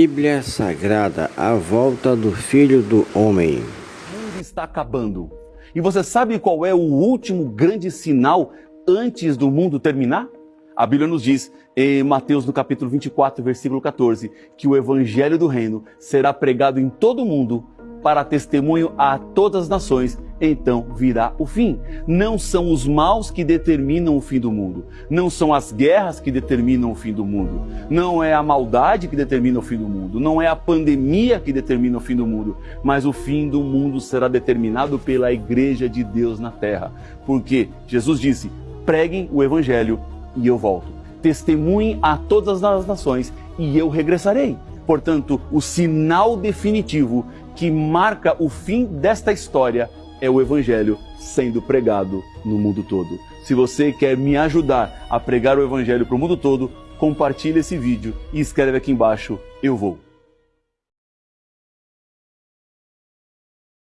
Bíblia Sagrada, a volta do Filho do Homem. O mundo está acabando. E você sabe qual é o último grande sinal antes do mundo terminar? A Bíblia nos diz em Mateus no capítulo 24, versículo 14, que o evangelho do reino será pregado em todo o mundo para testemunho a todas as nações, então virá o fim. Não são os maus que determinam o fim do mundo, não são as guerras que determinam o fim do mundo, não é a maldade que determina o fim do mundo, não é a pandemia que determina o fim do mundo, mas o fim do mundo será determinado pela igreja de Deus na terra. Porque Jesus disse: preguem o evangelho e eu volto. Testemunhem a todas as nações e eu regressarei. Portanto, o sinal definitivo que marca o fim desta história é o Evangelho sendo pregado no mundo todo. Se você quer me ajudar a pregar o Evangelho para o mundo todo, compartilhe esse vídeo e escreve aqui embaixo: Eu vou.